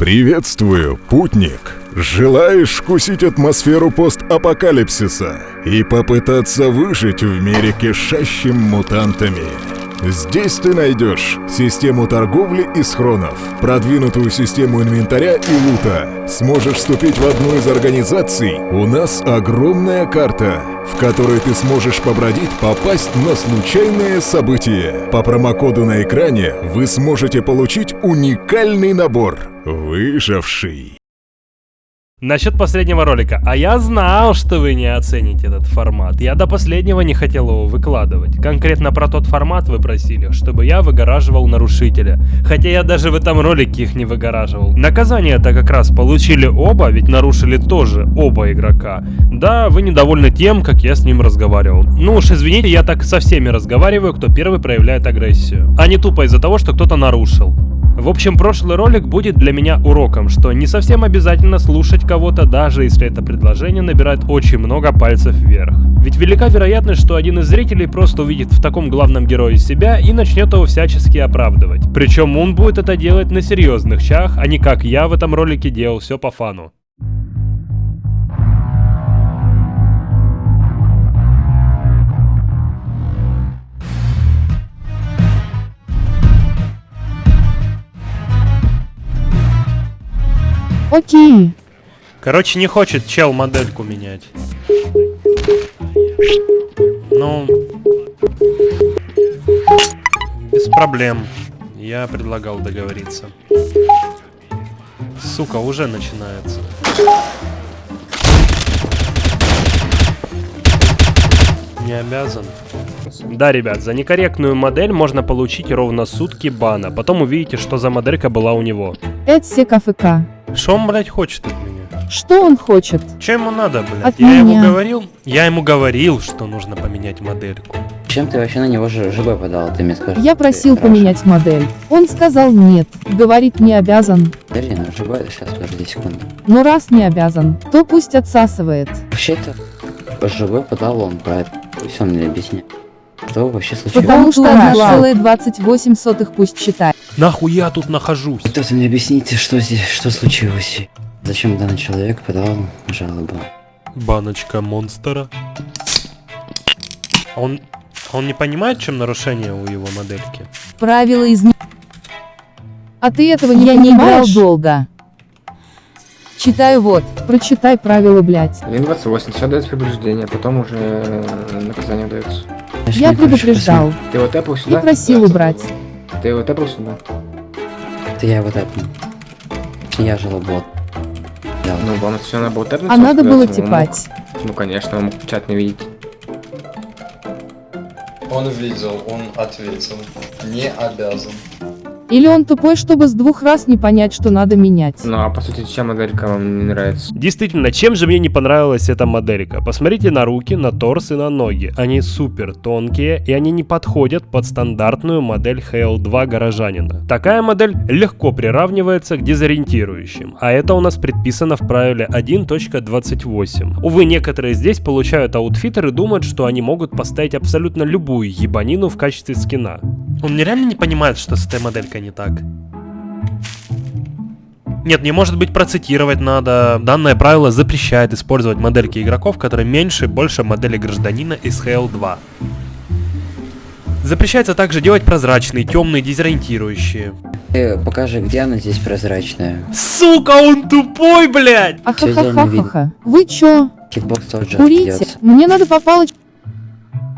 Приветствую, путник! Желаешь вкусить атмосферу постапокалипсиса и попытаться выжить в мире кишащим мутантами? Здесь ты найдешь систему торговли и схронов, продвинутую систему инвентаря и лута. Сможешь вступить в одну из организаций. У нас огромная карта, в которой ты сможешь побродить, попасть на случайные события. По промокоду на экране вы сможете получить уникальный набор «Выживший». Насчет последнего ролика. А я знал, что вы не оцените этот формат. Я до последнего не хотел его выкладывать. Конкретно про тот формат вы просили, чтобы я выгораживал нарушителя. Хотя я даже в этом ролике их не выгораживал. Наказание-то как раз получили оба, ведь нарушили тоже оба игрока. Да, вы недовольны тем, как я с ним разговаривал. Ну уж извините, я так со всеми разговариваю, кто первый проявляет агрессию. А не тупо из-за того, что кто-то нарушил. В общем, прошлый ролик будет для меня уроком, что не совсем обязательно слушать кого-то, даже если это предложение набирает очень много пальцев вверх. Ведь велика вероятность, что один из зрителей просто увидит в таком главном герое себя и начнет его всячески оправдывать. Причем он будет это делать на серьезных чах, а не как я в этом ролике делал все по фану. Окей. Короче, не хочет чел модельку менять. Ну... Без проблем. Я предлагал договориться. Сука, уже начинается. Не обязан. Да, ребят, за некорректную модель можно получить ровно сутки бана. Потом увидите, что за моделька была у него. Это все КФК. Что он, блядь, хочет от меня? Что он хочет? Че ему надо, блядь? От я меня. ему говорил? Я ему говорил, что нужно поменять модельку. Чем ты вообще на него ЖБ подал, ты мне скажи. Я просил Хорошо. поменять модель. Он сказал нет. Говорит не обязан. Подожди, ну ЖБ, сейчас, подожди секунду. Но раз не обязан, то пусть отсасывает. Вообще-то, ЖБ подал он про это. Пусть он мне объяснит. Что вообще случилось? Потому что 1,28 сотых пусть считает. Нахуя тут нахожусь? Кто-то мне объясните, что здесь, что случилось? Зачем данный человек подал жалобу? Баночка монстра. Он... Он не понимает, чем нарушение у его модельки? Правила из... А ты этого не Я не играл долго. Читаю вот. Прочитай правила, блядь. 1.28, сейчас дается предупреждение, потом уже э, наказание дается. Я предупреждал. Ты его тэпал И сюда? просил убрать. Ты его тэпал сюда? Это я вот это. Я жалобот. Да. Ну, вам все надо было тэпнуть? А надо было сказать, он типать. мог- Ну, конечно, он мог чат не видеть. Он видел, он ответил. Не обязан. Или он тупой, чтобы с двух раз не понять, что надо менять. Ну, а по сути, чем моделька вам не нравится? Действительно, чем же мне не понравилась эта моделька? Посмотрите на руки, на торс и на ноги. Они супер тонкие, и они не подходят под стандартную модель HL2 горожанина. Такая модель легко приравнивается к дезориентирующим, а это у нас предписано в правиле 1.28. Увы, некоторые здесь получают outfitter и думают, что они могут поставить абсолютно любую ебанину в качестве скина. Он нереально не понимает, что с этой моделькой не так. Нет, не может быть процитировать надо. Данное правило запрещает использовать модельки игроков, которые меньше и больше модели гражданина из HL2. Запрещается также делать прозрачные, темные, дезориентирующие. Ты покажи, где она здесь прозрачная. Сука, он тупой, блядь! Ахахахахаха. Вы чё? Hitbox тоже Курите? Мне надо по палочке.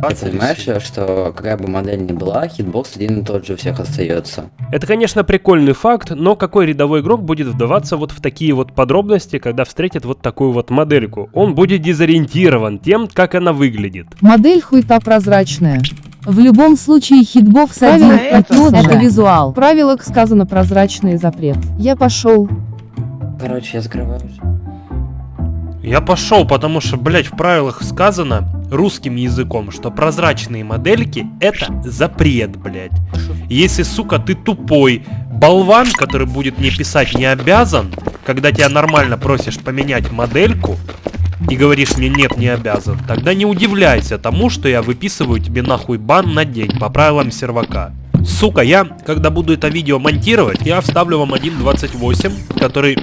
Ты понимаешь, что какая бы модель ни была, hitbox один и тот же у всех остается. Это, конечно, прикольный факт, но какой рядовой игрок будет вдаваться вот в такие вот подробности, когда встретит вот такую вот модельку? Он будет дезориентирован тем, как она выглядит. Модель хуета прозрачная. В любом случае hitbox один это и тот же визуал. В правилах сказано прозрачный запрет. Я пошел. Короче, я закрываю. Я пошел, потому что, блядь, в правилах сказано русским языком, что прозрачные модельки это запрет, блядь. Если, сука, ты тупой болван, который будет мне писать не обязан, когда тебя нормально просишь поменять модельку, и говоришь мне нет, не обязан, тогда не удивляйся тому, что я выписываю тебе нахуй бан на день по правилам сервака. Сука, я, когда буду это видео монтировать, я вставлю вам 1.28, который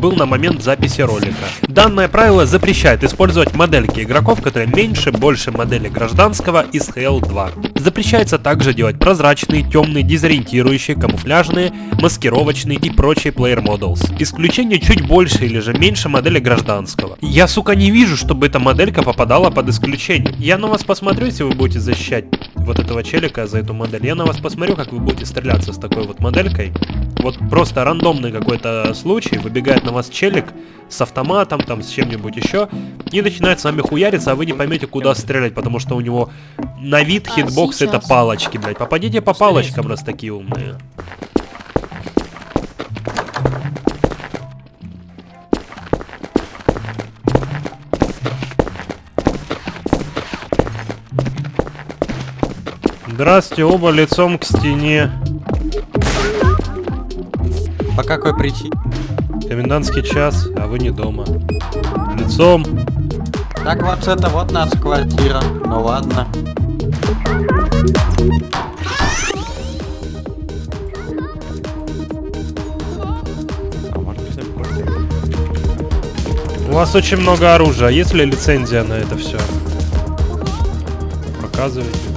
был на момент записи ролика. Данное правило запрещает использовать модельки игроков, которые меньше, больше модели гражданского из Halo 2. Запрещается также делать прозрачные, темные, дезориентирующие, камуфляжные, маскировочные и прочие player models. Исключение чуть больше или же меньше модели гражданского. Я, сука, не вижу, чтобы эта моделька попадала под исключение. Я на вас посмотрю, если вы будете защищать вот этого челика за эту модель. Я на вас посмотрю, как вы будете стреляться с такой вот моделькой. Вот просто рандомный какой-то случай, выбегает на вас челик с автоматом, там, с чем-нибудь еще, и начинает с вами хуяриться, а вы не поймете, куда стрелять, потому что у него на вид А, hitbox это сейчас. палочки, блядь. Попадите по палочкам, раз такие умные. Здрасте, оба лицом к стене. По какой причине? Комендантский час, а вы не дома. Лицом. Так вот это вот наша квартира. Ну ладно. У вас очень много оружия. Есть ли лицензия на это все? Показывайте.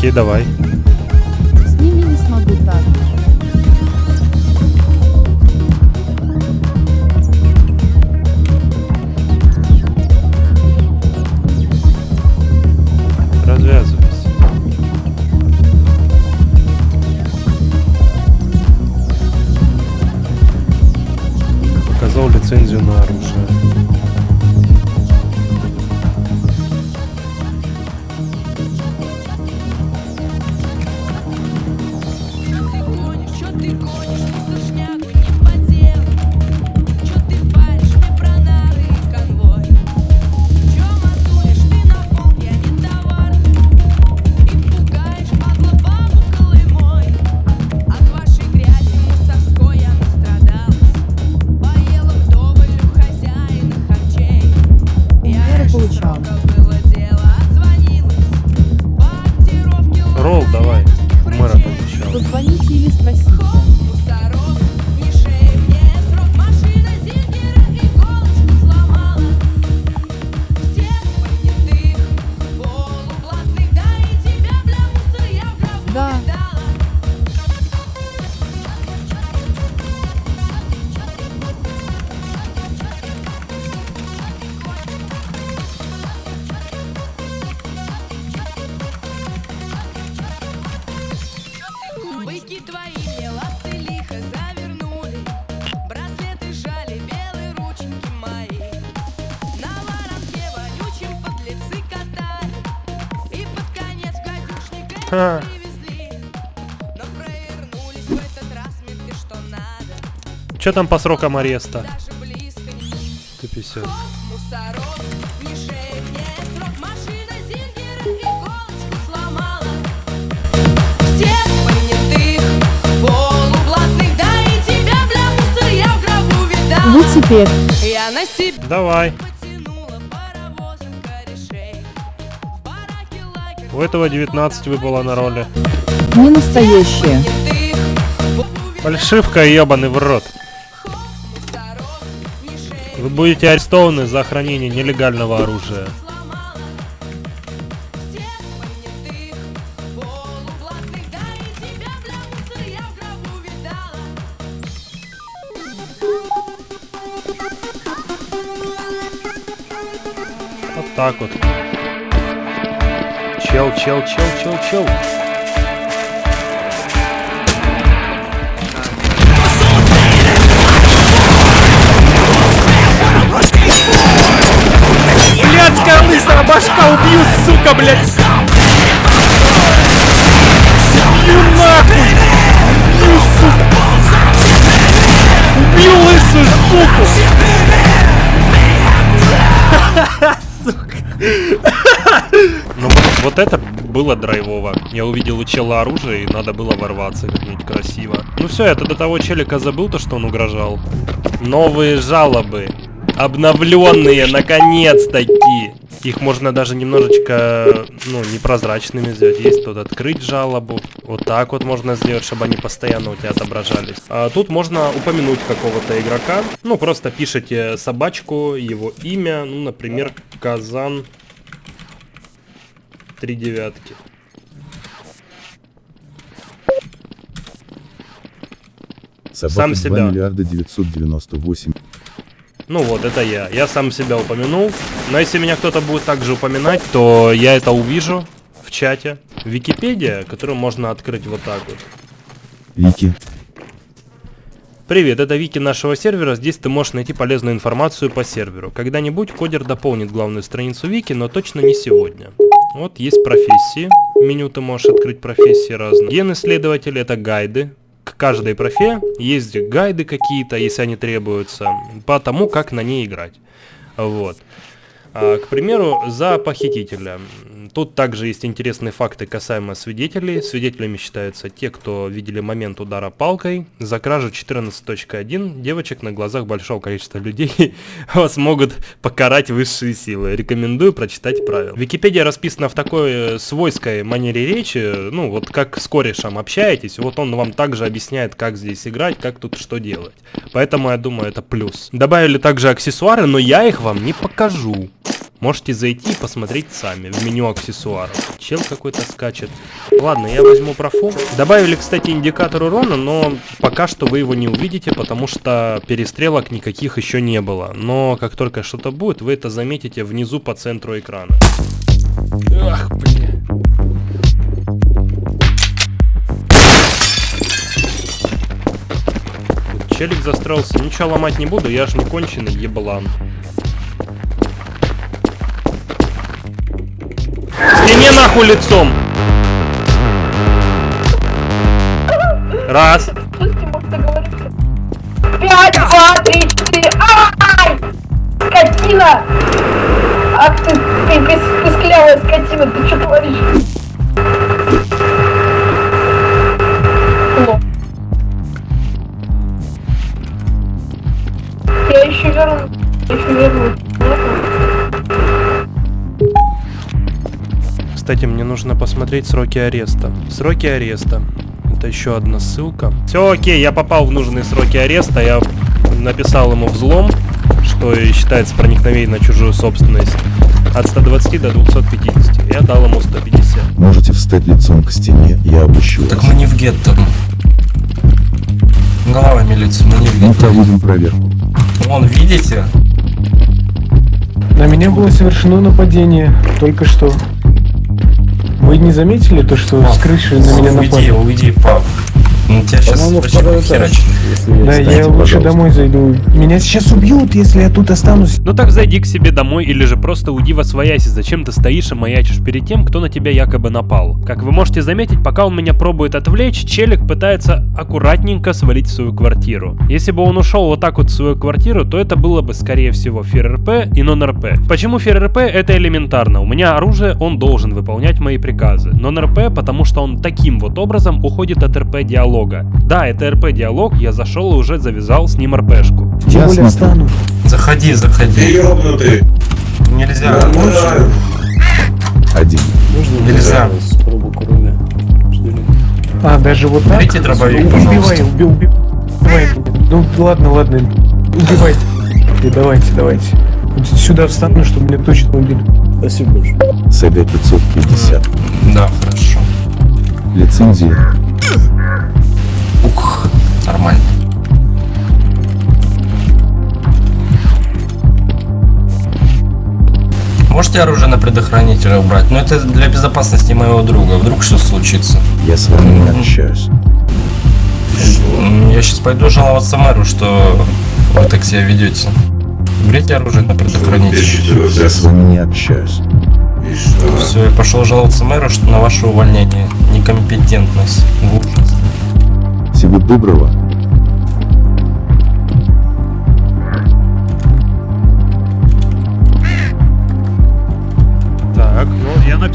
Окей, давай. Бля, мусор, я в гробу видала Вы теперь. Я на себе Давай. У этого 19 выпало на роли. Не настоящие. Фальшивка ебаный в рот. Вы будете арестованы за хранение нелегального оружия. Вот так вот. Чел, чел, чел, чел, чел. Башка Убью, сука, блядь! Убью нахуй! Убью, сука! Убью лысую суку! Ну вот, это было драйвово. Я увидел у чела оружие, и надо было ворваться как-нибудь красиво. Ну все, я до того челика забыл то, что он угрожал. Новые жалобы. Обновленные, наконец-таки. Их можно даже немножечко, ну, непрозрачными сделать. Есть тут открыть жалобу. Вот так вот можно сделать, чтобы они постоянно у тебя отображались. А тут можно упомянуть какого-то игрока. Ну, просто пишите собачку, его имя. Ну, например, Казан три девятки. Собака Сам 2 себя. миллиарда 998 Ну вот, это я. Я сам себя упомянул. Но если меня кто-то будет также упоминать, то я это увижу в чате. Википедия, которую можно открыть вот так вот. Вики. Привет, это Вики нашего сервера. Здесь ты можешь найти полезную информацию по серверу. Когда-нибудь кодер дополнит главную страницу Вики, но точно не сегодня. Вот есть профессии. Меню ты можешь открыть профессии разные. Ген исследователь это гайды. К каждой профе есть гайды какие-то, если они требуются, по тому, как на ней играть. Вот. А, к примеру, за похитителя. Тут также есть интересные факты касаемо свидетелей. Свидетелями считаются те, кто видели момент удара палкой. За кражу 14.1 девочек на глазах большого количества людей вас могут покарать высшие силы. Рекомендую прочитать правила. Википедия расписана в такой э, свойской манере речи, ну вот как с корешем общаетесь, вот он вам также объясняет, как здесь играть, как тут что делать. Поэтому я думаю, это плюс. Добавили также аксессуары, но я их вам не покажу. Можете зайти и посмотреть сами в меню аксессуаров. Чел какой-то скачет. Ладно, я возьму профу. Добавили, кстати, индикатор урона, но пока что вы его не увидите, потому что перестрелок никаких еще не было. Но как только что-то будет, вы это заметите внизу по центру экрана. Ах, бля. Тут Челик застроился. Ничего ломать не буду, я ж не конченый еблан. Нахуй лицом! Раз. Пять, два, три, четыре. Ай! Скотина! Ах ты, ты пис- писклявая скотина, ты что творишь? Ло. Я еще верну. Я еще верну. Кстати, мне нужно посмотреть сроки ареста. Сроки ареста. Это еще одна ссылка. Все окей, я попал в нужные сроки ареста. Я написал ему взлом, что и считается проникновение на чужую собственность. От 120 до 250. Я дал ему 150. Можете встать лицом к стене, я обыщу Так вас. мы не в гетто. Голова милиции, мы не в Мы гетто. проводим проверку. Вон, видите? На меня было совершено нападение только что. Вы не заметили то, что с крыши на меня уйди, напали? уйди, пап. Ну тебя сейчас вообще херачит. Да, я лучше пожалуйста. домой зайду. Меня сейчас убьют, если я тут останусь. Ну так зайди к себе домой или же просто уйди во свояси. Зачем ты стоишь и маячишь перед тем, кто на тебя якобы напал? Как вы можете заметить, пока он меня пробует отвлечь, челик пытается аккуратненько свалить в свою квартиру. Если бы он ушел вот так вот в свою квартиру, то это было бы скорее всего ФРРП и нон-РП. Почему ФРРП? Это элементарно. У меня оружие, он должен выполнять мои приказы. Нон-РП, потому что он таким вот образом уходит от РП диалога. Да, это РП диалог, я зашел и уже завязал с ним РПшку. Я встану. Заходи, заходи. Ёбнутый! Нельзя. Один. Нельзя. А, даже вот так? Берите дробовик, Убивай, пожалуйста. уби- уби- убивай меня. Ну, ладно, ладно. Убивайте. И давайте, давайте. Вот Сюда встану, чтобы меня точно убили. СГ 550. Да, хорошо. Лицензия. Нормально. Можете оружие на предохранителя убрать? Но это для безопасности моего друга. Вдруг что случится? Я с вами не общаюсь. Я сейчас пойду жаловаться мэру, что вы так себя ведете. Уберите оружие на предохранитель. Я с вами не общаюсь. Все, я пошел жаловаться мэру, что на ваше увольнение. Некомпетентность. Ужас. Всего доброго.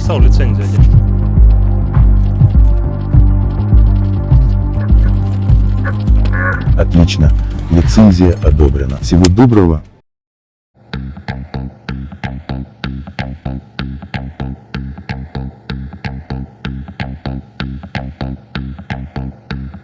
Я написал лицензию, одежду. Отлично. Лицензия одобрена. Всего доброго.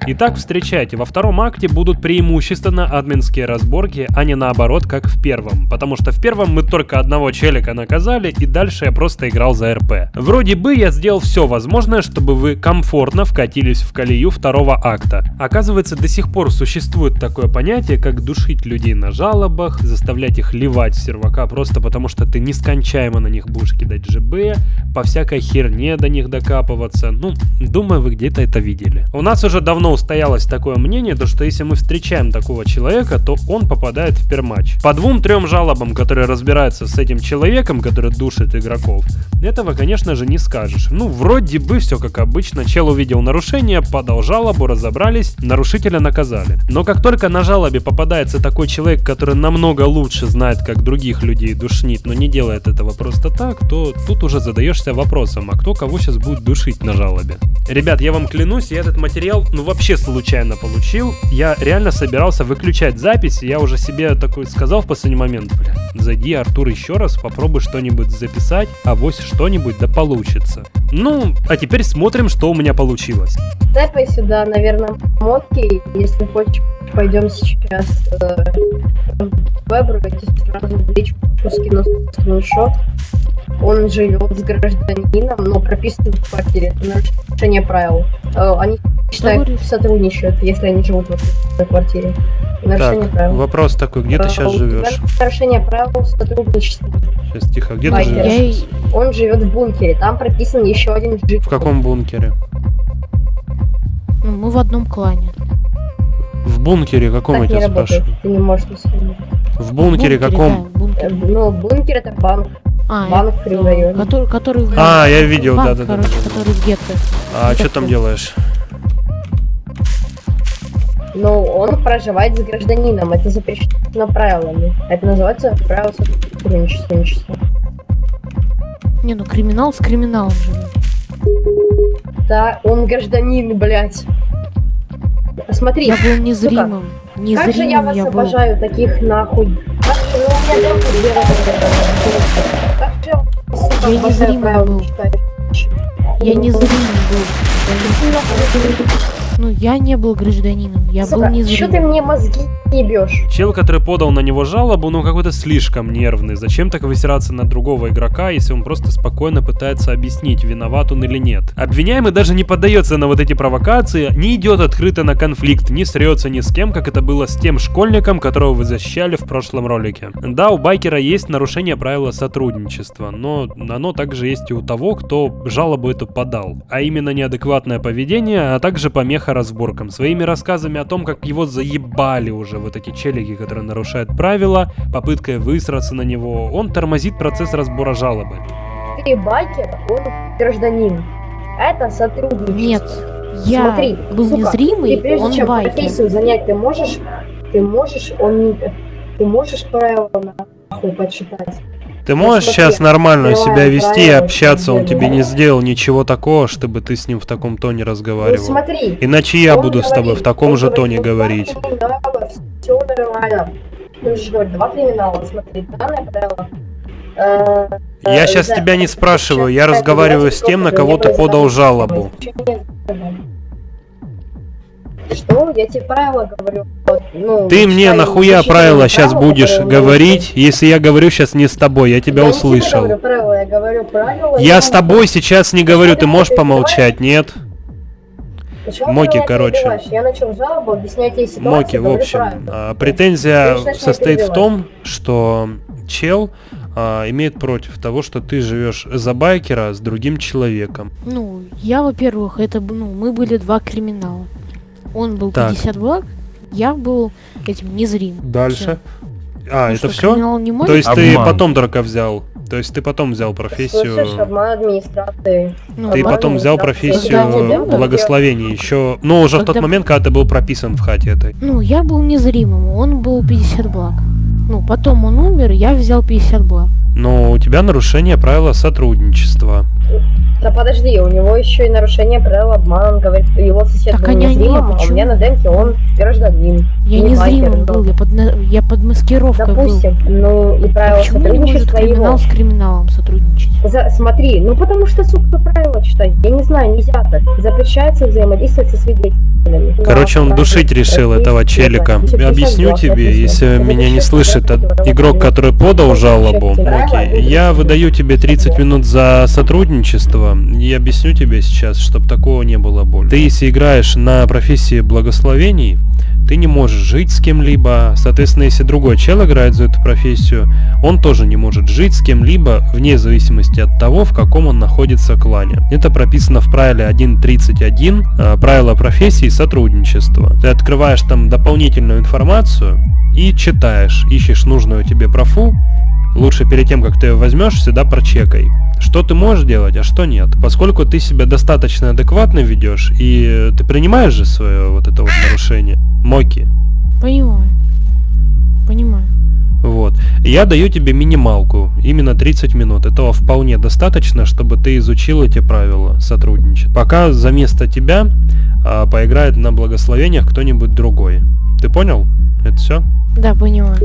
Итак, встречайте, во втором акте будут преимущественно админские разборки, а не наоборот, как в первом. Потому что в первом мы только одного челика наказали, и дальше я просто играл за РП. Вроде бы я сделал все возможное, чтобы вы комфортно вкатились в колею второго акта. Оказывается, до сих пор существует такое понятие, как душить людей на жалобах, заставлять их ливать в сервака просто потому, что ты нескончаемо на них будешь кидать ЖБ, по всякой херне до них докапываться. Ну, думаю, вы где-то это видели. У нас уже давно устоялось такое мнение, то что если мы встречаем такого человека, то он попадает в перматч. По двум-трем жалобам, которые разбираются с этим человеком, который душит игроков, этого, конечно же, не скажешь. Ну, вроде бы все как обычно. Чел увидел нарушение, подал жалобу, разобрались, нарушителя наказали. Но как только на жалобе попадается такой человек, который намного лучше знает, как других людей душнит, но не делает этого просто так, то тут уже задаешься вопросом, а кто кого сейчас будет душить на жалобе? Ребят, я вам клянусь, я этот материал, ну вообще случайно получил. Я реально собирался выключать запись, я уже себе такой сказал в последний момент, бля, зайди, Артур, еще раз, попробуй что-нибудь записать, а вось что-нибудь да получится. Ну, а теперь смотрим, что у меня получилось. Тэпай сюда, наверное, мотки, если хочешь, пойдем сейчас э, выбрать сразу в личку скину скриншот. Он живет с гражданином, но прописан в квартире. Это нарушение правил. Э, они, считай, сотрудничают, если они живут в этой квартире. Нарушение Так, правил. вопрос такой, где ты Э, сейчас живешь? Нарушение правил сотрудничества. Сейчас, тихо, где ты Байкер. живешь? Он живет в бункере, там прописан еще один житель. В каком бункере? Ну, мы в одном клане. В бункере каком Так я тебя работает, спрашиваю? ты не можешь не. В бункере да, каком? в бункере. Э, Ну, бункер это банк. А, банк это, Криврайоне. который, который в- А, я видел, банк, да-да-да. короче, который в гетто. А что там делаешь? Но он проживает с гражданином, это запрещено правилами. Это называется правило сотрудничества. Не, ну криминал с криминалом живет. Да, он гражданин, блядь. Посмотри. Я был сука, незримым. Как же я Незримым вас я был. обожаю, таких нахуй. Как же у меня работы. Как же я Я правила был. Я незримым был. Ну, я не был гражданином, я был Сука, что ты мне мозги ебешь? Чел, который подал на него жалобу, ну какой-то слишком нервный. Зачем так высираться на другого игрока, если он просто спокойно пытается объяснить, виноват он или нет? Обвиняемый даже не поддается на вот эти провокации, не идет открыто на конфликт, не срется ни с кем, как это было с тем школьником, которого вы защищали в прошлом ролике. Да, у байкера есть нарушение правила сотрудничества, но оно также есть и у того, кто жалобу эту подал. А именно неадекватное поведение, а также помеха разборкам. Своими рассказами о том, как его заебали уже вот эти челики, которые нарушают правила, попыткой высраться на него, он тормозит процесс разбора жалобы. Ты байкер, он гражданин. Это сотрудничество. Нет, я Смотри, был сука, незримый, ты прежде он чем байкер. профессию занять, ты можешь, ты можешь, он ты можешь правила нахуй почитать. Ты можешь сейчас нормально себя вести и общаться, он тебе не сделал ничего такого, чтобы ты с ним в таком тоне Ну разговаривал. смотри. Иначе я буду с тобой в таком же тоне «Ну, говорить. два криминала, Все нормально. Ты же говоришь, два криминала, смотри, данное правило. Э, Я э, сейчас тебя не спрашиваю, я разговариваю с тем, на кого ты подал жалобу. Что? Я тебе правила говорю. Ну, Ты мне нахуя правила сейчас правила, будешь которые у меня говорить, если я говорю сейчас не с тобой, я тебя Я не тебе услышал. говорю правила, я говорю правила. Я с вам- тобой сейчас не говорю, ты можешь помолчать, нет? Почему Моки, короче. Я начал жалобу, объяснять ситуацию, Моки, в общем, правила. а, претензия состоит в том, что чел а, имеет против того, что ты живешь за байкера с другим человеком. Ну, я, во-первых, это, б- ну, мы были два криминала. Он был Так. 50 благ, я был этим незримым. Дальше. А, Ну это все? криминал не может? То есть ты Обман. потом только взял То есть ты потом взял Слышишь, профессию... обман администрации. Ну, Ты Обман потом взял профессию благословения еще, ну уже в тот Когда- момент, когда ты был прописан в хате этой. Ну, я был незримым, он был 50 благ. Ну, потом он умер, я взял 50 благ. Но у тебя нарушение правила сотрудничества. Да подожди, у него еще и нарушение правил обмана. Он говорит, его сосед Так был незримым, а у меня на демке он гражданин. Я не незримым байкер, был, я под, на- я под маскировкой Допустим, ну и был. правила Почему не может криминал его. с криминалом сотрудничать? За- смотри, ну потому что, сука, правила читай. Я не знаю, нельзя так. Запрещается взаимодействовать со свидетелями. Короче, он душить решил этого челика. закон. 250 Объясню тебе, если меня не слышит игрок, который подал жалобу. Окей, я выдаю тебе 30 минут за сотрудничество и объясню тебе сейчас, чтобы такого не было больше. Ты если играешь на профессии благословений, ты не можешь жить с кем-либо. Соответственно, если другой чел играет за эту профессию, он тоже не может жить с кем-либо вне зависимости от того, в каком он находится клане. Это прописано в правиле 1.31 э, правила профессии сотрудничества. Ты открываешь там дополнительную информацию и читаешь, ищешь нужную тебе профу, Лучше перед тем, как ты ее возьмешь, всегда прочекай. Что ты можешь делать, а что нет. Поскольку ты себя достаточно адекватно ведешь, и ты принимаешь же свое вот это вот нарушение. Моки. Понимаю. Понимаю. Вот. Я даю тебе минималку, именно 30 минут. Этого вполне достаточно, чтобы ты изучил эти правила сотрудничать. Пока за место тебя а, поиграет на благословениях кто-нибудь другой. Ты понял? Это все? Да, понимаю.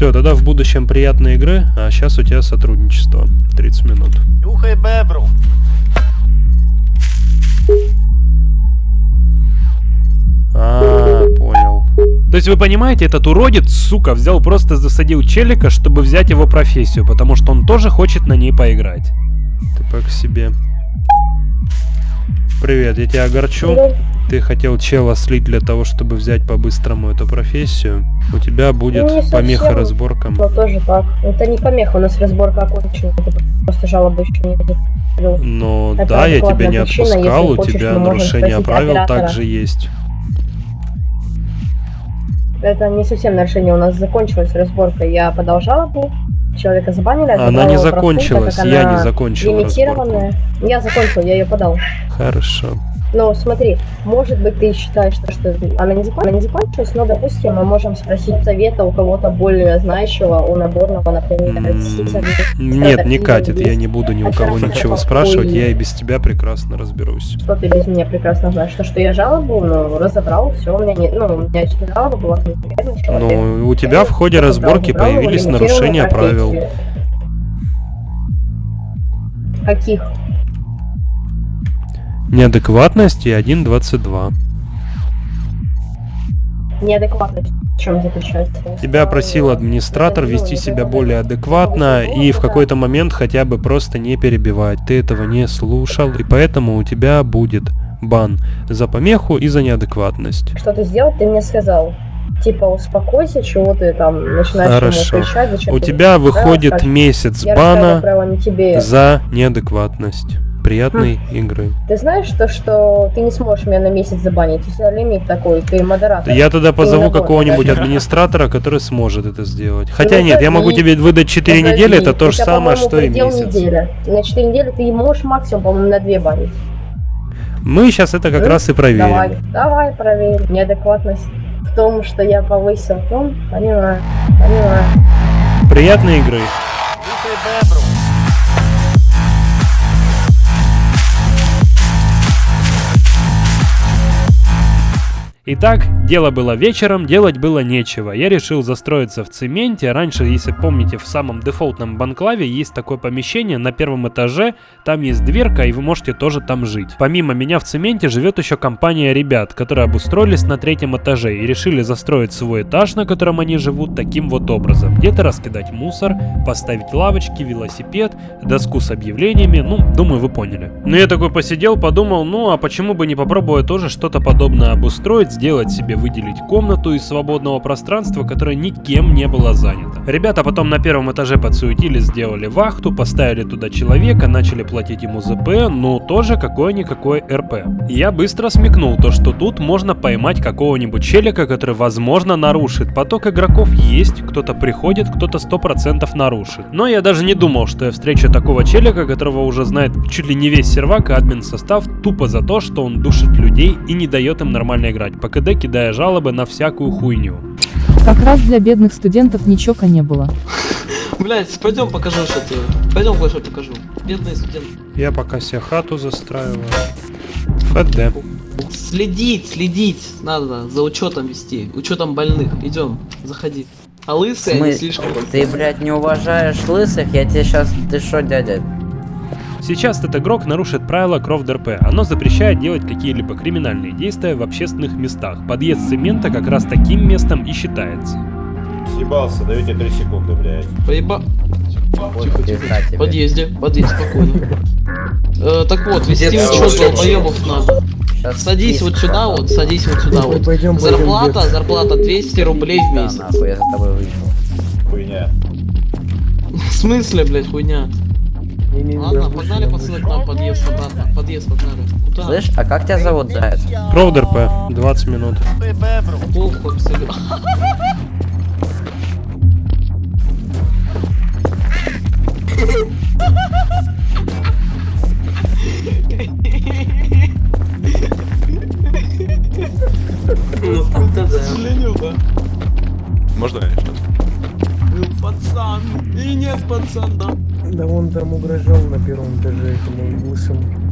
Все, тогда в будущем приятной игры, а сейчас у тебя сотрудничество. 30 минут. Нюхай бебру. А, понял. То есть вы понимаете, этот уродец, сука, взял просто засадил челика, чтобы взять его профессию, потому что он тоже хочет на ней поиграть. Ты к себе. Привет, я тебя огорчу. Ты хотел чела слить для того, чтобы взять по-быстрому эту профессию. У тебя будет Ну, совсем. помеха разборкам. Но тоже так. Это не помеха, у нас разборка окончена. Просто жалобы еще не закрыл. Но Это да, я тебя не причина, отпускал, если у хочешь, тебя нарушение правил оператора. также есть. Это не совсем нарушение, у нас закончилась разборка. Я подал жалобу, человека забанили. Она не закончилась, как я она не закончил лимитированная. Я закончил, я ее подал. Хорошо. Но смотри, может быть ты считаешь, что, что она, не закон- она не закончилась, но, допустим, мы можем спросить совета у кого-то более знающего, у наборного, например, Нет, не катит, я не буду ни у кого ничего спрашивать, я и без тебя прекрасно разберусь. Что ты без меня прекрасно знаешь? То, что я жалобу, ну, разобрал, все, у меня не, ну, у меня жалоба была. Ну, у тебя в ходе разборки появились нарушения правил. Каких? Неадекватность и 1.22. Неадекватность в чем заключается? Тебя просил администратор вести себя более адекватно и в какой-то момент хотя бы просто не перебивать. Ты этого не слушал, и поэтому у тебя будет бан за помеху и за неадекватность. Что ты сделал, ты мне сказал. Типа, успокойся, чего ты там начинаешь Хорошо. кричать, зачем У ты тебя выходит скажешь, месяц я бана за неадекватность. Приятной игры. Ты знаешь то, что ты не сможешь меня на месяц забанить? У тебя лимит такой, ты модератор. Я тогда позову какого-нибудь администратора, который сможет это сделать. Хотя Ну, нет, я могу тебе выдать 4 подожди, недели, это то же самое, что и месяц. неделя. На 4 недели ты можешь максимум, по-моему, на 2 банить. Мы сейчас это как Ну, раз и проверим. Давай, давай проверим. Неадекватность в том, что я повысил тон, понимаю, понимаю. Приятной игры. Итак, дело было вечером, делать было нечего. Я решил застроиться в цементе. Раньше, если помните, в самом дефолтном банклаве есть такое помещение на первом этаже. Там есть дверка, и вы можете тоже там жить. Помимо меня в цементе живет еще компания ребят, которые обустроились на третьем этаже и решили застроить свой этаж, на котором они живут, таким вот образом. Где-то раскидать мусор, поставить лавочки, велосипед, доску с объявлениями. Ну, думаю, вы поняли. Ну, я такой посидел, подумал, ну, а почему бы не попробовать тоже что-то подобное обустроить, может сделать себе выделить комнату из свободного пространства, которое никем не было занято. Ребята потом на первом этаже подсуетились, сделали вахту, поставили туда человека, начали платить ему ЗП, ну тоже какое-никакое РП. Я быстро смекнул то, что тут можно поймать какого-нибудь челика, который возможно нарушит. Поток игроков есть, кто-то приходит, кто-то 100% нарушит. Но я даже не думал, что я встречу такого челика, которого уже знает чуть ли не весь сервак и админ состав, тупо за то, что он душит людей и не дает им нормально играть, по КД кидая жалобы на всякую хуйню. Как раз для бедных студентов ничего не было. Блять, пойдем покажу, что ты. Пойдем кое-что покажу. Бедные студенты. Я пока себе хату застраиваю. ФД. Следить, следить надо, за учетом вести, учетом больных. Идем, заходи. А лысые они Смы- слишком... Ты, блядь, не уважаешь лысых? Я тебе сейчас... Ты шо, дядя? Сейчас этот игрок нарушит правила Крофт РП. Оно запрещает делать какие-либо криминальные действия в общественных местах. Подъезд цемента как раз таким местом и считается. Съебался, даете 3 секунды, блядь. Поеба... Тихо, тихо. подъезде, подъезд, спокойно. Э, так вот, вести учет долбоебов надо. Щас Садись вот сюда вот, садись вот сюда вот. Пойдем, пойдем, Зарплата, дед. зарплата 200 рублей в Да, месяц. нахуй, я за тобой выйду. Хуйня. В смысле, блядь, хуйня? Ладно, погнали, пацаны, к нам подъезд обратно. Подъезд, погнали. Куда? Слышь, а как тебя зовут, да? это? Крофт РП. 20 минут. Похуй, абсолютно. Ну, сожалению, да. Можно я сейчас? Ну, пацан. И нет, пацан, да. Да он там угрожал на первом этаже этому лысому.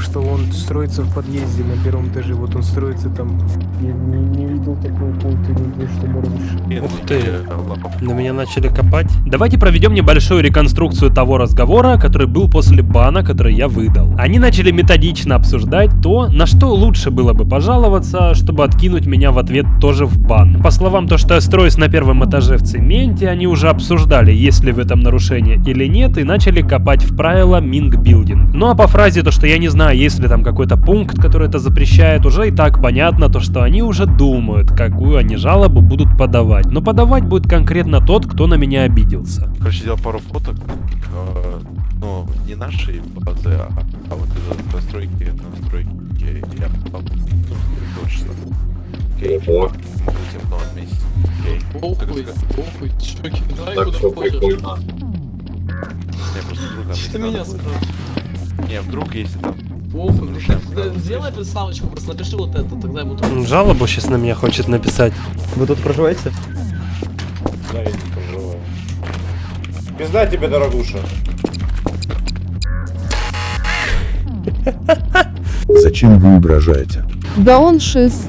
Что он строится в подъезде на первом этаже. Вот он строится там. Я не, не видел такой пункт, не знаю, что можно. Ух ты. На меня начали копать. Давайте проведем небольшую реконструкцию того разговора, который был после бана, который я выдал. Они начали методично обсуждать то, на что лучше было бы пожаловаться, чтобы откинуть меня в ответ тоже в бан. По словам то, что я строюсь на первом этаже в цементе, они уже обсуждали, есть ли в этом нарушение или нет, и начали копать в правила Минг Билдинг. Ну а по фразе то, что я не знаю, есть ли там какой-то пункт, который это запрещает, уже и так понятно то, что они уже думают, какую они жалобу будут подавать. Но подавать будет конкретно тот, кто на меня обиделся. Короче, сделал пару фоток. э, Ну, не нашей базы, а, а вот из настройки, настройки я попал. Ну, точно. Окей. Могу темно отметить. Окей. Похуй, похуй, чуваки, давай куда хочешь. Я просто друга Что меня сюда? Не, вдруг если там... Правила. сделай представочку, просто напиши вот это, тогда ему М, Жалобу сейчас на меня хочет написать. Вы тут проживаете? Да, я не проживаю. Пизда тебе, дорогуша. Зачем вы угрожаете? Да он шиз.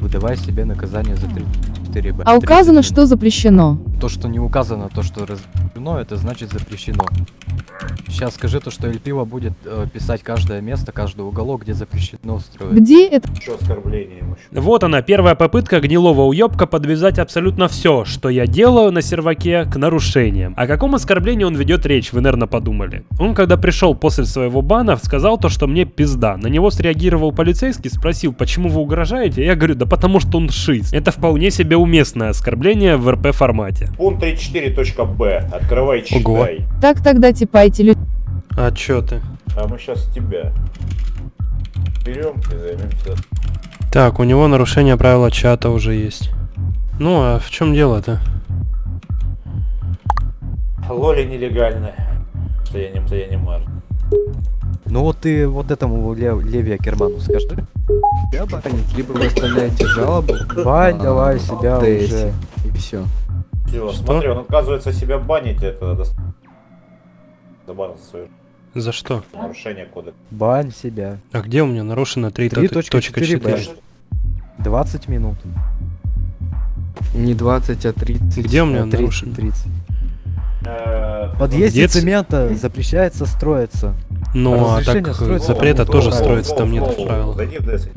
Выдавай себе наказание за 3 4 А указано, что запрещено. То, что не указано, то, что разрешено, это значит запрещено. Сейчас скажи то, что Эльпива будет э, писать каждое место, каждый уголок, где запрещено строить. Где это? Что оскорбление ему? Вот она, первая попытка гнилого уебка подвязать абсолютно все, что я делаю на серваке, к нарушениям. О каком оскорблении он ведет речь, вы, наверное, подумали. Он, когда пришел после своего бана, сказал то, что мне пизда. На него среагировал полицейский, спросил, почему вы угрожаете? Я говорю, да потому что он шиз. Это вполне себе уместное оскорбление в РП формате. Пункт 34.b. Открывай, читай. Ого. Так тогда типайте люди. А чё ты? А мы сейчас тебя берем и займемся. Так, у него нарушение правила чата уже есть. Ну, а в чем дело-то? Лоли нелегальная. Что я не, что я не мар. Ну вот ты вот этому Лев- Леви Акерману скажи. Я банить, либо вы оставляете жалобу. Бань давай себя уже. И все. Всё, смотри, он отказывается себя банить, это. Забанил за свое За что? нарушение кода. Бань себя. А где у меня нарушено 3.4? 3.4 20 минут. Не 20, а 30. Где у меня 30, нарушено? 30. Э, подъезде ц- цемента запрещается строиться. Ну, а так строится запрета по тоже строится там нет в правилах.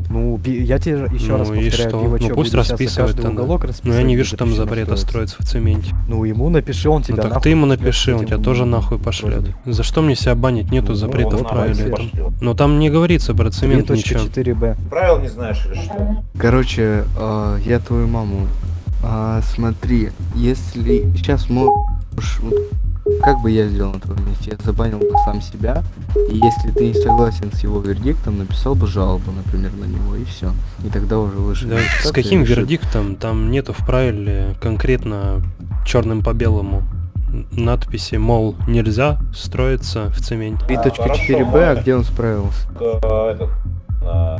Ну, я тебе еще Ну раз и повторяю, что? Пивачок Ну пусть расписывает тогда. уголок Но я не вижу там запрета строить. строиться в цементе. Ну, ему напиши, он Ну тебя так нахуй ты ему напиши, он тебя тоже нахуй пошлет. За что мне себя банить? Нету запрета в вот этом. Но там не говорится про цемент ничего. 3.4b. Правил не знаешь или что? Короче, э, я твою маму. А, смотри, если сейчас можешь... Как бы я сделал на твоем месте? Я забанил бы сам себя. И если ты не согласен с его вердиктом, написал бы жалобу, например, на него, и все. И тогда уже выше. Да, с каким вердиктом? Там нету в правиле конкретно черным по белому надписи, мол, нельзя строиться в цементе. 3.4b, а где он справился? Э, Этот, а,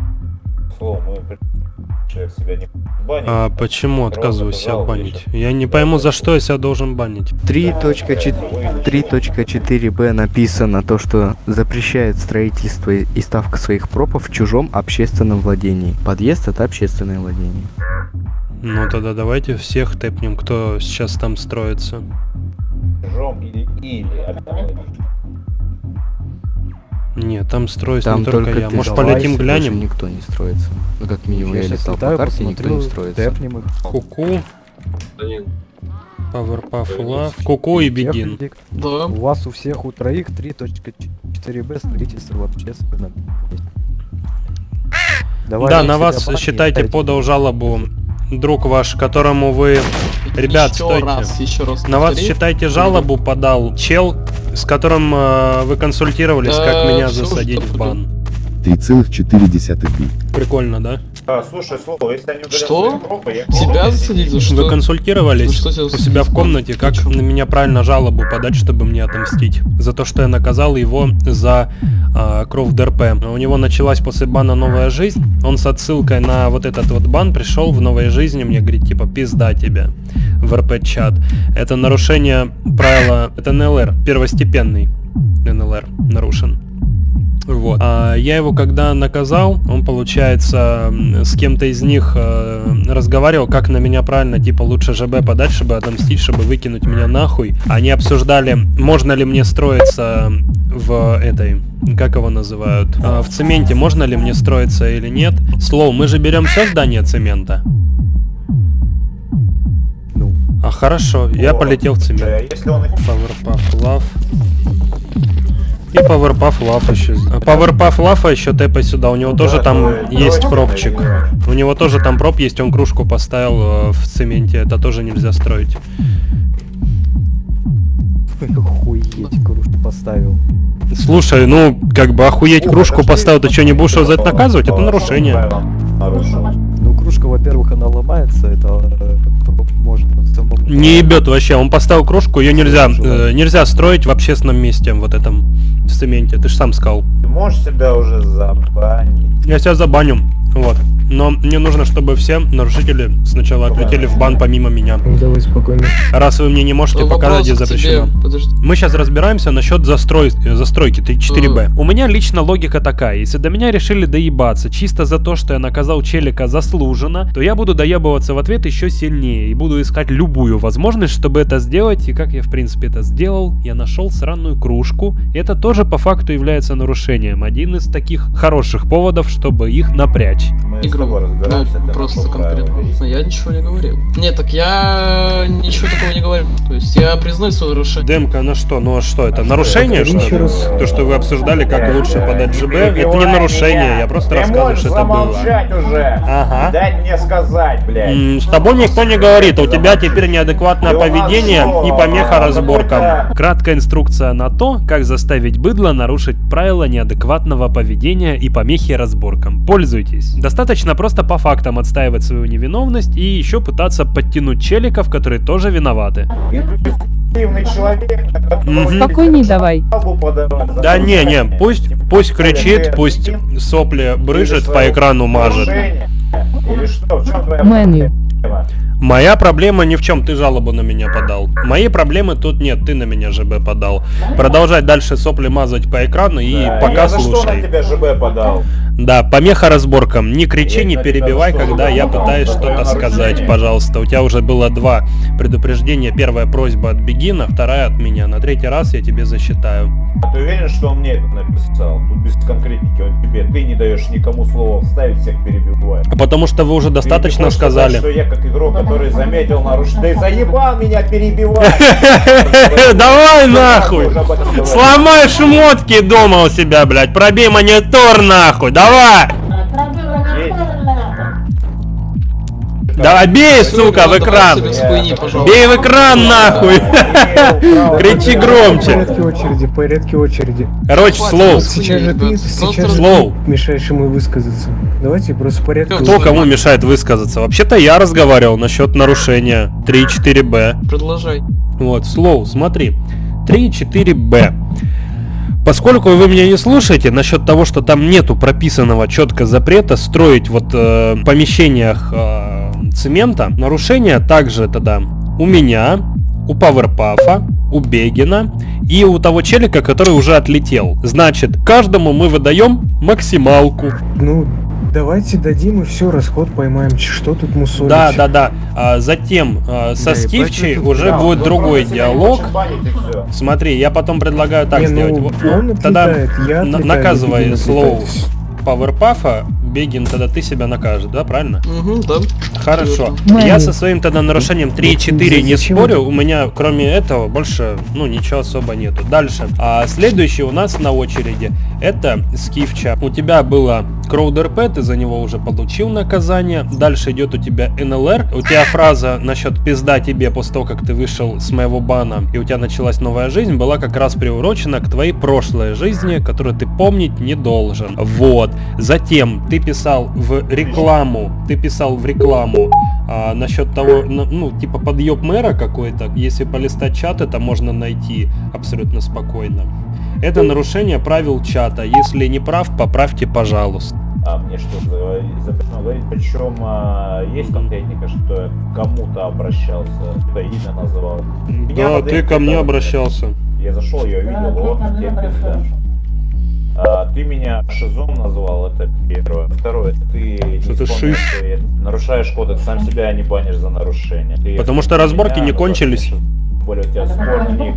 слово, мы при- человек себя не банит. А почему отказываюсь себя банить? Я не пойму, за что я себя должен банить. 3.4b написано то, что запрещает строительство и и ставка своих пропов в чужом общественном владении. Подъезд это общественное владение. Ну тогда давайте всех тэпнем, кто сейчас там строится. Чужом или или. Нет, там строится Там не только, я. ты Может давай, полетим глянем? никто не строится. Ну как минимум я, Я летал по карте, никто не посмотрю, строится. тэпнем их. Куку. Powerpuff Love. Куку и Бегин. Да. У вас у всех у троих 3.4b строительство в общественном месте. Давай, да, я на вас, баню, считайте, дайте. подал жалобу друг ваш, которому вы... Ребят, Еще стойте. раз, еще раз На вас, повтори. считайте, жалобу подал чел, с которым э, вы консультировались, как Да, меня засадить в бан. 3,4 би. Прикольно, да? А, слушай, слово, если они Что? пропы, я Тебя засадить за что? Вы консультировались что тебя у себя в комнате, как на меня правильно жалобу подать, чтобы мне отомстить. За то, что я наказал его за а, кровь ДРП. У него началась после бана новая жизнь. Он с отсылкой на вот этот вот бан пришел в новой жизни, мне говорит, типа, пизда тебе в РП-чат. Это нарушение правила, это НЛР, первостепенный НЛР нарушен. Вот. А я его когда наказал, он, получается, с кем-то из них э, разговаривал, как на меня правильно, типа, лучше ЖБ подать, чтобы отомстить, чтобы выкинуть меня нахуй. Они обсуждали, можно ли мне строиться в этой, как его называют, А, в цементе, можно ли мне строиться или нет. Слоу, мы же берем все здание цемента. Ну. А хорошо, я полетел в цемент. Если он их Powerpuff Love. И Powerpuff Love еще. А Powerpuff Love еще тэпай сюда. У него тоже там есть пробчик. У него тоже там проб есть, он кружку поставил э, в цементе. Это тоже нельзя строить. Охуеть, кружку поставил. Слушай, ну, как бы охуеть кружку поставил, ты что, не будешь его за это наказывать? Это нарушение. Ну, кружка, во-первых, она ломается, это э. Не ебет вообще. Он поставил кружку, ее нельзя, э, нельзя строить в общественном месте, вот этом в цементе. Ты же сам сказал. Ты можешь себя уже забанить. Я себя забаню. Вот. Но мне нужно, чтобы все нарушители сначала отлетели в бан помимо меня. Давай спокойно. Раз вы мне не можете Вопрос показать, где запрещено. Мы сейчас разбираемся насчет застрой... э, застройки 4Б. У меня лично логика такая. Если до меня решили доебаться чисто за то, что я наказал челика заслуженно, то я буду доебываться в ответ еще сильнее и буду искать любую возможность, чтобы это сделать. И как я, в принципе, это сделал, я нашел сраную кружку. И это тоже по факту является нарушением. Один из таких хороших поводов, чтобы их напрячь. Мы с Игру. Ну, просто правила, конкретно. я ничего не говорил. Нет, так я ничего такого не говорил. То есть я признаю свое нарушение. Демка, на что? Ну а что, это нарушение, Повтори что ли? раз. То, что вы обсуждали, как лучше подать ЖБ, это не нарушение, я просто Ты рассказываю, что это было. уже. Ага. Дать мне сказать, блядь. М, С тобой никто не говорит, а у тебя теперь неадекватное поведение что? и помеха А, разборкам. Краткая инструкция на то, как заставить быдло нарушить правила неадекватного поведения и помехи разборкам. Пользуйтесь. Достаточно просто по фактам отстаивать свою невиновность и еще пытаться подтянуть челиков, которые тоже виноваты. Спокойней давай. Да не, не, пусть, пусть кричит, пусть сопли брыжет, по экрану мажет. Нарушение. Или что? В чем твоя Меню. Моя проблема ни в чем, ты жалобу на меня подал. Моей проблемы тут нет, ты на меня ЖБ подал. Продолжать дальше сопли мазать по экрану и Да, пока я за что на слушай. тебя ЖБ подал? Да, помеха разборкам. Не кричи, Я не перебивай, что, когда я пытаюсь что-то сказать, пожалуйста. У тебя уже было два предупреждения. Первая просьба от Бегина, вторая от меня. На третий раз я тебе засчитаю. А ты уверен, что он мне это написал? Тут без конкретики, он тебе, ты не даешь никому слова вставить, всех перебивает. А Потому что вы уже достаточно сказать, сказали. что я как игрок, который заметил нарушение. Ты заебал меня перебивать! Давай нахуй! Сломай шмотки дома у себя, блядь. Пробей монитор нахуй. Давай! Давай, бей, сука, в экран! Бей в экран, нахуй! Кричи громче! порядке очереди, в порядке очереди. Короче, слоу. Сейчас же ты, сейчас Слоу. мешаешь ему высказаться. Давайте просто в порядке Кто кому мешает высказаться? Вообще-то я разговаривал насчет нарушения 3.4b. Продолжай. Вот, слоу, смотри. 3.4b. Поскольку вы меня не слушаете насчет того, что там нету прописанного четко запрета строить вот э, в помещениях э, цемента, нарушения также тогда у меня, у Паверпафа, у Бегина и у того челика, который уже отлетел. Значит, каждому мы выдаем максималку. Ну, давайте дадим и все, расход поймаем. Что тут мусолить? Да, да, да. А затем а, со Да, Скифчей уже Да, будет другой диалог. Смотри, я потом предлагаю так Не, ну, сделать. Вот, он Тогда отлетает, я на- отлетаю, наказывай слоу пауэрпафа, Бегин, тогда ты себя накажешь, да, правильно? Угу, да. Хорошо. Мэнни. Я со своим тогда нарушением 3.4 не спорю, у меня кроме этого больше, ну, ничего особо нету. Дальше. А следующий у нас на очереди это Скифча. У тебя было Кроуд РП, ты за него уже получил наказание. Дальше идет у тебя НЛР. У тебя фраза насчет пизда тебе после того, как ты вышел с моего бана, и у тебя началась новая жизнь, была как раз приурочена к твоей прошлой жизни, которую ты помнить не должен. Вот. Затем ты писал в рекламу, ты писал в рекламу а, насчет того, ну, ну, типа подъеб мэра какой-то, если полистать чат, это можно найти абсолютно спокойно. Это нарушение правил чата. Если не прав, поправьте, пожалуйста. А мне что, за- запрещено говорить? Причем а, есть конкретника, что я к кому-то обращался, это имя называл. Меня Да, ты ко мне обращался. Я зашел, я увидел, вот тебе пизда. А, ты меня шизом назвал, это первое. Второе, ты не Что ты вспомнил, что нарушаешь кодекс, сам себя не банишь за нарушение. Ты, Потому что разборки меня не кончились. тем более у тебя спорный ник.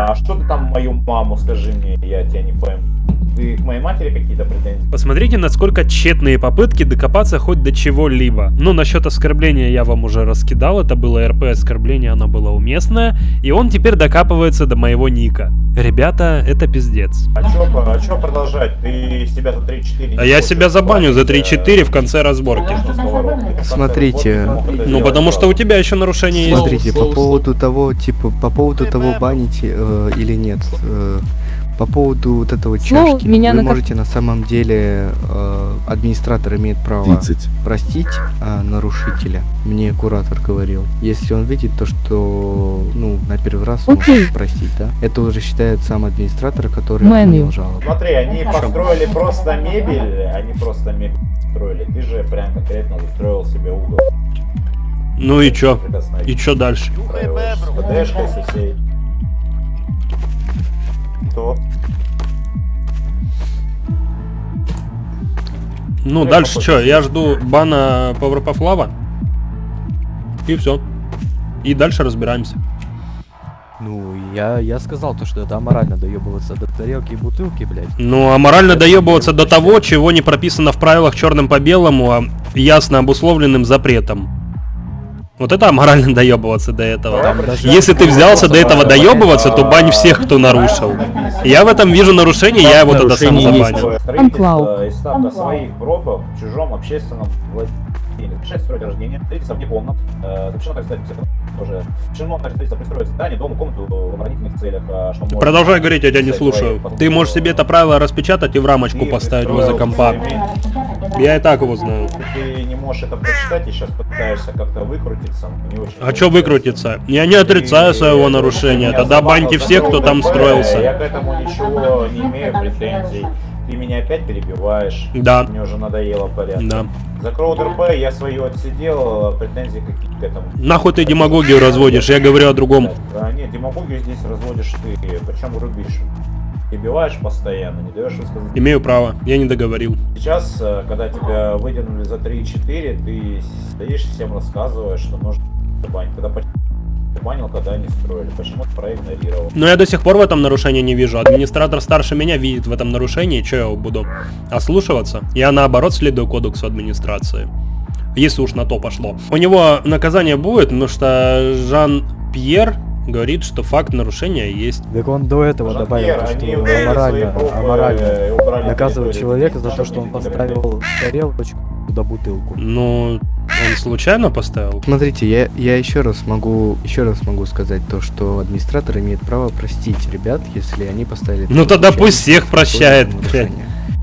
А что ты там мою маму, скажи мне, я тебя не пойму. Ты к моей матери какие-то претензии? Посмотрите, насколько тщетные попытки докопаться хоть до чего-либо. Ну, насчет оскорбления я вам уже раскидал, это было РП оскорбление, оно было уместное, и он теперь докапывается до моего ника. Ребята, это пиздец. А чё, а чё продолжать? Ты себя за 3-4 А я себя забаню за 3-4 в конце разборки. Смотрите, Ну, потому что у тебя еще нарушение есть. Смотрите, по поводу того, типа, по поводу того, баните э, или нет, э, по поводу вот этого Слоу, чашки, меня вы нака- можете на самом деле, э, администратор имеет право 30. простить э, нарушителя, мне куратор говорил, если он видит то, что, ну, на первый раз Окей. может простить, да, это уже считает сам администратор, который отменил жалобу. Смотри, они построили просто мебель, они просто мебель строили. Ты же прям конкретно застроил себе угол. Ну и чё? И чё дальше? С Всей. Кто? Ну, дальше что? Я жду бана Lava. И все. И дальше разбираемся. Ну, я, я сказал то, что это аморально доебываться до тарелки и бутылки, блядь. Ну, а морально доебываться до того, чего не прописано в правилах черным по белому, а ясно обусловленным запретом. Вот это аморально доебываться до этого. Там Если ты взялся до этого доебываться, то бань всех, кто нарушил. Я в этом вижу нарушение, я его тогда сам забанил. Строительство своих пропов в чужом общественном владении. Запрещать строить рождение, строительство вне комнат. э, Запрещено так сказать, тоже. Запрещено так строительство пристроить здание, дом, комнату в оборонительных целях. а, что может Продолжай говорить, я тебя не слушаю. твои Ты можешь себе это правило распечатать и в рамочку Ты поставить возле компа. Я и так его знаю. Ты не можешь это прочитать и сейчас пытаешься как-то выкрутиться. А чё выкрутиться? Я не отрицаю своего нарушения. Тогда баньте всех, кто там строился. Я к этому ничего не имею претензий. Ты меня опять перебиваешь. Да. Мне уже надоело порядок. Да. За Кроуд РП я свое отсидел, претензий какие к этому. Нахуй ты демагогию разводишь, я говорю о другом. А, нет, демагогию здесь разводишь ты, причем рубишь. перебиваешь постоянно, не даешь высказать. Имею право, я не договорил. Сейчас, э, когда тебя выдернули за 3-4, ты стоишь всем рассказываешь, что нужно банить. Когда банил, когда они строили. Почему проигнорировал? Но я до сих пор в этом нарушении не вижу. Администратор старше меня видит в этом нарушении, что я буду ослушиваться? Я наоборот следую кодексу администрации. Если уж на то пошло. У него наказание будет, потому что Жан-Пьер говорит, что факт нарушения есть. Так он до этого добавил, то, что аморально, аморально наказывать человека за то, что он поставил тарелочку туда бутылку. Ну, он случайно поставил? Смотрите, я, я еще раз могу еще раз могу сказать то, что администратор имеет право простить ребят, если они поставили. Ну тогда пусть всех прощает, блядь.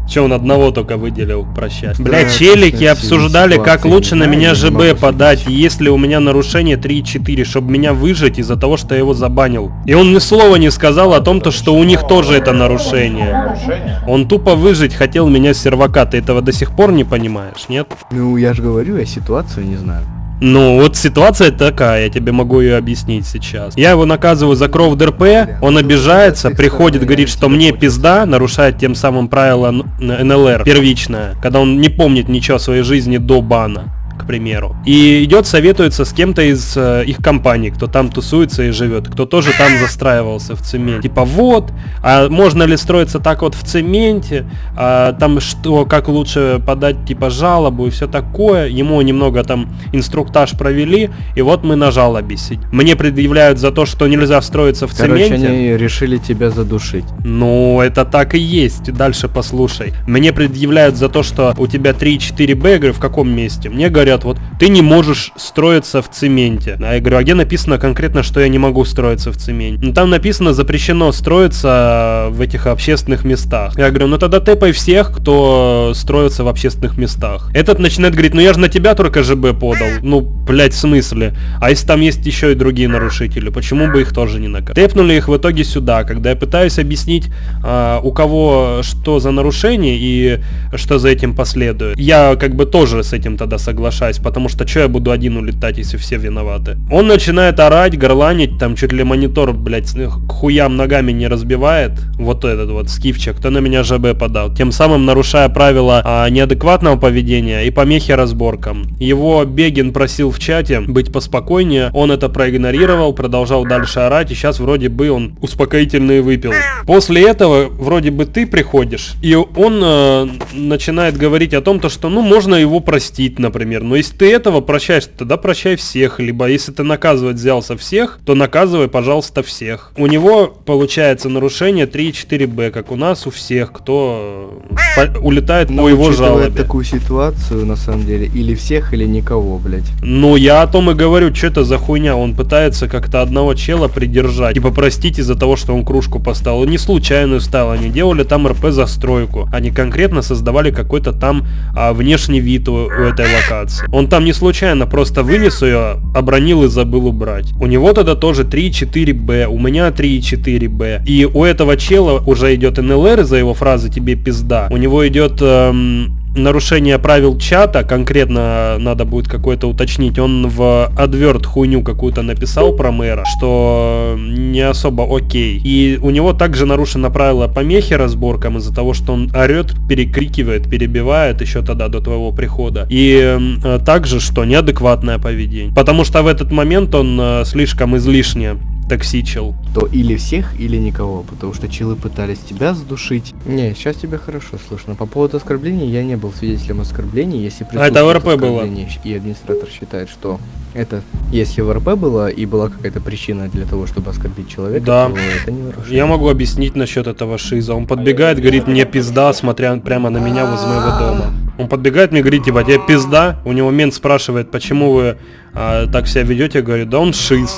Че он одного только выделил прощать? Да, Бля, челики обсуждали, как лучше на меня ЖБ подать, если у меня нарушение 3-4, чтобы меня выжить из-за того, что я его забанил. И он ни слова не сказал о том, то, что у них тоже это нарушение. Нарушение? Он тупо выжить хотел меня с сервака, ты этого до сих пор не понимаешь, нет? Ну, я же говорю, я ситуацию не знаю. Ну, вот ситуация такая, я тебе могу ее объяснить сейчас. Я его наказываю за кров ДРП, он обижается, приходит, говорит, что мне пизда, нарушает тем самым правило Н- НЛР первичное, когда он не помнит ничего о своей жизни до бана примеру. И идет советуется с кем-то из э, их компаний, кто там тусуется и живет, кто тоже там застраивался в цементе. Типа вот, а можно ли строиться так вот в цементе, а там что, как лучше подать типа жалобу и все такое. Ему немного там инструктаж провели, и вот мы на жалобе сидим. Мне предъявляют за то, что нельзя строиться в Короче, цементе. они решили тебя задушить. Ну, это так и есть. Дальше послушай. Мне предъявляют за то, что у тебя 3-4 Б, я говорю, в каком месте? Мне говорят, вот, ты не можешь строиться в цементе. А я говорю, а где написано конкретно, что я не могу строиться в цементе? Ну, там написано, запрещено строиться в этих общественных местах. Я говорю, ну тогда тэпай всех, кто строится в общественных местах. Этот начинает говорить, ну я же на тебя только ЖБ подал. Ну, блять, в смысле? А если там есть еще и другие нарушители, почему бы их тоже не наказать? Тэпнули их в итоге сюда, когда я пытаюсь объяснить, а, у кого что за нарушение и что за этим последует. Я как бы тоже с этим тогда соглашаюсь, потому что что я буду один улетать, если все виноваты? Он начинает орать, горланить, там чуть ли монитор, блядь, к хуям ногами не разбивает. Вот этот вот скифчик, кто на меня ЖБ подал. Тем самым нарушая правила а, неадекватного поведения и помехи разборкам. Его Бегин просил в чате быть поспокойнее, он это проигнорировал, продолжал дальше орать, и сейчас вроде бы он успокоительные выпил. После этого вроде бы ты приходишь, и он э, начинает говорить о том, то, что ну можно его простить, например. Но если ты этого прощаешь, тогда прощай всех. Либо если ты наказывать взялся всех, то наказывай, пожалуйста, всех. У него получается нарушение 3-4Б, как у нас у всех, кто э, улетает Но по его жалобе. такую ситуацию, на самом деле, или всех, или никого, блять. Ну, я о том и говорю, что это за хуйня. Он пытается как-то одного чела придержать и попростить из-за того, что он кружку поставил. Не случайную ставил, они делали там РП-застройку. Они конкретно создавали какой-то там а, внешний вид у, у этой локации. Он там не случайно просто вынес ее, обронил и забыл убрать. У него тогда тоже 3,4Б, у меня 3,4Б. И у этого чела уже идет НЛР за его фразы «тебе пизда». У него идет эм, нарушение правил чата, конкретно надо будет какое-то уточнить, он в адверт хуйню какую-то написал про мэра, что не особо окей. И у него также нарушено правило помехи разборкам из-за того, что он орет, перекрикивает, перебивает еще тогда до твоего прихода. И также, что неадекватное поведение. Потому что в этот момент он э, слишком излишне токсичил. То или всех, или никого, потому что чилы пытались тебя задушить. Не, сейчас тебя хорошо слышно. По поводу оскорблений, я не был свидетелем оскорблений, если А это ВРП было. оскорбление, И администратор считает, что это, если ВРП было и была какая-то причина для того, чтобы оскорбить человека, Да. то это не нарушение. Я могу объяснить насчет этого шиза. Он подбегает, говорит, мне пизда, смотря прямо на меня возле моего дома. Он подбегает мне, говорит, типа, тебе пизда? У него мент спрашивает, почему вы а, так себя ведете? Я говорю, да он шиз.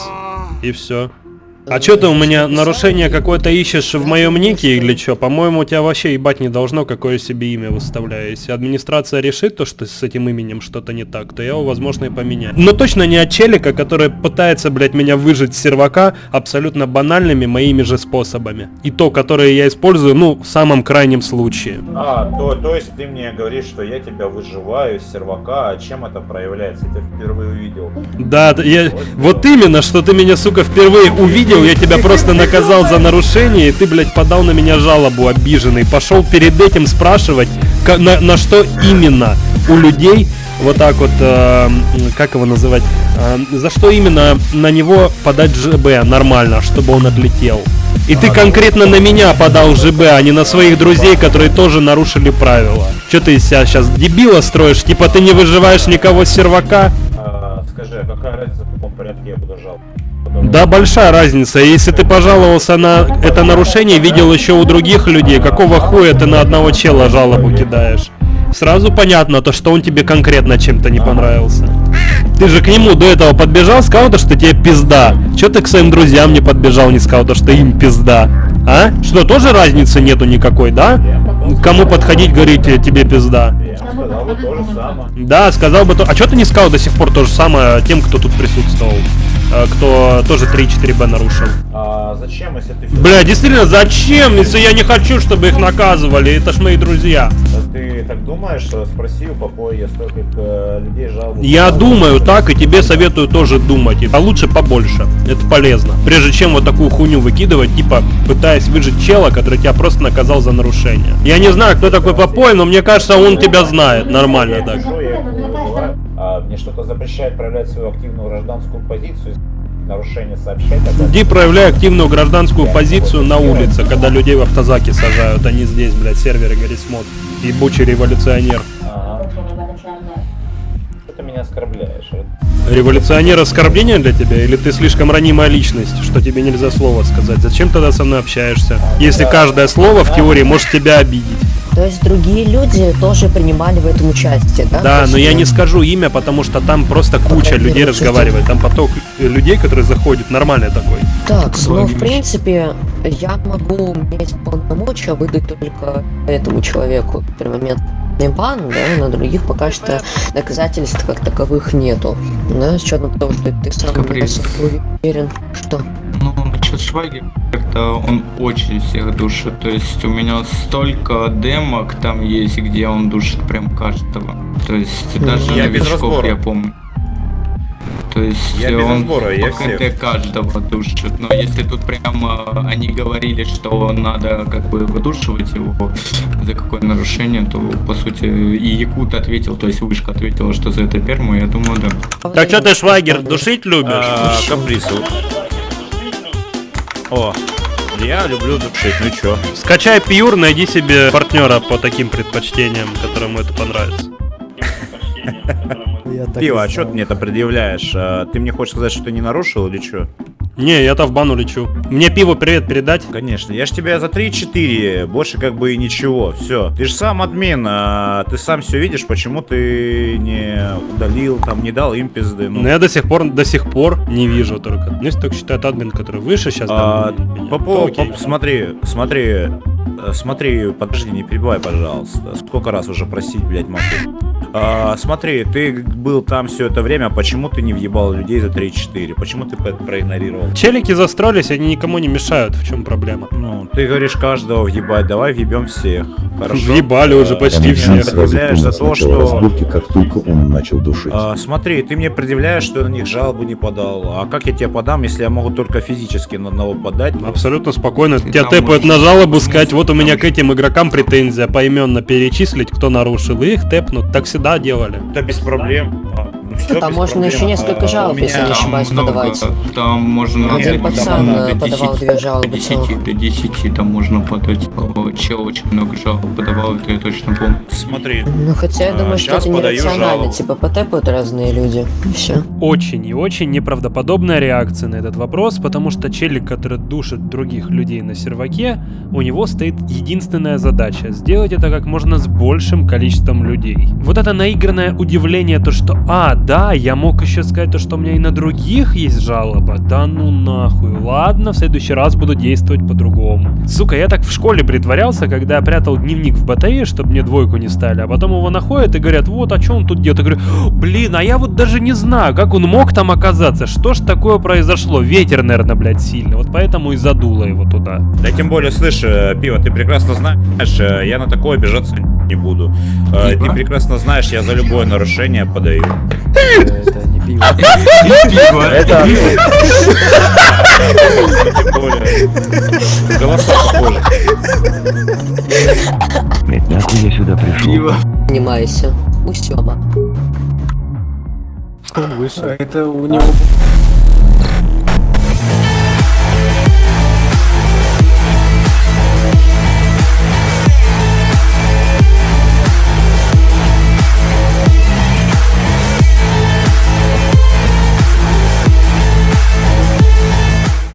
И все. А что ты у меня нарушение какое-то ищешь в моем нике или что? По-моему, у тебя вообще ебать не должно, какое себе имя выставляю. Если администрация решит то, что с этим именем что-то не так, то я его, возможно, и поменяю. Но точно не от челика, который пытается, блядь, меня выжить с сервака абсолютно банальными моими же способами. И то, которое я использую, ну, в самом крайнем случае. А, то, то есть ты мне говоришь, что я тебя выживаю с сервака, а чем это проявляется? Я тебя впервые увидел. Да, я... вот именно, что ты меня, сука, впервые увидел понял, я тебя просто наказал за нарушение, и ты, блядь, подал на меня жалобу обиженный. Пошел перед этим спрашивать, на, на что именно у людей вот так вот, э, как его называть, э, за что именно на него подать ЖБ нормально, чтобы он отлетел. И ты конкретно на меня подал ЖБ, а не на своих друзей, которые тоже нарушили правила. Че ты из себя сейчас дебила строишь? Типа ты не выживаешь никого с сервака? А, скажи, а какая разница, в каком порядке я буду жаловаться? Да, большая разница. Если ты пожаловался на это нарушение, видел еще у других людей, какого хуя ты на одного чела жалобу кидаешь? Сразу понятно, то, что он тебе конкретно чем-то не понравился. Ты же к нему до этого подбежал, сказал, то, что тебе пизда. Че ты к своим друзьям не подбежал, не сказал, то, что им пизда? А? Что, тоже разницы нету никакой, да? Кому подходить, говорить э, тебе пизда? Да, сказал бы то. А что ты не сказал до сих пор то же самое тем, кто тут присутствовал? Э, Кто тоже 3-4Б нарушил? А зачем, если ты... Бля, действительно, зачем, если я не хочу, чтобы их наказывали? Это ж мои друзья. Ты так думаешь, что спроси у Попоя, столько э, людей жалуются? Я думаю так, и тебе советую тоже думать. А лучше побольше. Это полезно. Прежде чем вот такую хуйню выкидывать, типа пытаясь выжить чела, который тебя просто наказал за нарушение. Я не знаю, кто такой Попой, но мне кажется, он тебя знает. Нормально Я так. я. А мне что-то запрещает проявлять свою активную гражданскую позицию, нарушение сообщать. Иди проявляй активную гражданскую позицию на улице, когда людей в автозаке сажают, не здесь, блядь, серверы Гаррисмод. Ебучий революционер. Ага. Что ты меня оскорбляешь? Революционер оскорбление для тебя? Или ты слишком ранимая личность, что тебе нельзя слово сказать? Зачем тогда со мной общаешься? Если каждое слово в теории может тебя обидеть. То есть другие люди тоже принимали в этом участие, да? Да, но я не скажу имя, потому что там просто куча людей разговаривает. Там поток людей, которые заходят, нормальный такой. Так, ну в принципе, я могу иметь полномочия выдать только этому человеку перманентный бан, да, на других пока что доказательств как таковых нету. Да, с учетом того, что ты сам уверен, что Ну, насчет Швайги, это он очень всех душит. То есть у меня столько демок там есть, где он душит прям каждого. То есть даже Я новичков я помню. То есть Я без он разбора, я КТ всех. каждого душит. Но если тут прямо они говорили, что надо как бы выдушивать его за какое нарушение, то по сути и Якут ответил, то есть Вышка ответила, что за это перму, я думаю, да. Так что ты, Швагер, душить любишь? А, капризу. О, я люблю душить, ну чё? Скачай Пьюр, найди себе партнера по таким предпочтениям, которому это понравится. Пиво, а чё ты мне это предъявляешь? А, Ты мне хочешь сказать, что ты не нарушил или чё? Не, я-то в бану лечу. Мне пиво привет передать? Конечно, я ж тебя за 3-4, больше как бы и ничего, все. Ты же сам админ, а ты сам все видишь, почему ты не удалил, там, не дал им пизды, ну. Но я до сих пор до сих пор не вижу только. Ну, если только считает админ, который выше сейчас. А, по Окей. по- смотри, смотри, смотри, подожди, не перебивай, пожалуйста. Сколько раз уже просить, блядь, могу? А, смотри, ты был там все это время, почему ты не въебал людей за 3-4? Почему ты это проигнорировал? Челики застроились, они никому не мешают. В чем проблема? Ну, ты говоришь каждого въебать, давай въебем всех. Хорошо? Въебали уже А, почти ты все. Сразу предъявляешь за то, что... разборки, как только он начал душить. А, смотри, ты мне предъявляешь, что я на них жалобу не подал. А как я тебе подам, если я могу только физически на одного подать? Абсолютно спокойно. Ты Тебя тэпают на жалобу, сказать, вот у меня к этим игрокам претензия, поименно перечислить, кто нарушил, их тэпнут. Так всегда делали. Да без проблем. А, ну всё Там можно проблем. еще несколько А, жалоб, меня- если не ошибаюсь, много, подавать. Там можно Один до- пацан, до э, подавал 10, две жалобы До 10, целых. до 10 там можно подать. О, Чел очень много жалоб подавал, это я точно помню. Смотри. Ну хотя я А, думаю, что щас это нерационально, типа потэпают разные люди, и все. Очень и очень неправдоподобная реакция на этот вопрос, потому что челик, который душит других людей на серваке, у него стоит единственная задача — сделать это как можно с большим количеством людей. Вот это наигранное удивление, то что «А, да, я мог еще сказать то, что у меня и на других есть жалоба». Да ну нахуй, ладно, в следующий раз буду действовать по-другому. Сука, я так в школе притворялся, когда я прятал дневник в батарее, чтобы мне двойку не стали, а потом его находят и говорят, вот, а что он тут делает? Я говорю, блин, а я вот даже не знаю, как он мог там оказаться, что ж такое произошло? Ветер, наверное, блядь, сильный, вот поэтому и задуло его туда. Да тем более, слышь, э, пиво, ты прекрасно знаешь, э, я на такое обижаться не буду. Э, Ты прекрасно знаешь, я за любое нарушение подаю. Это не пиво. Это. Голоса похожи. Блять, нахуй я сюда пришел? Занимайся. Усёба. Он вышел. Это у него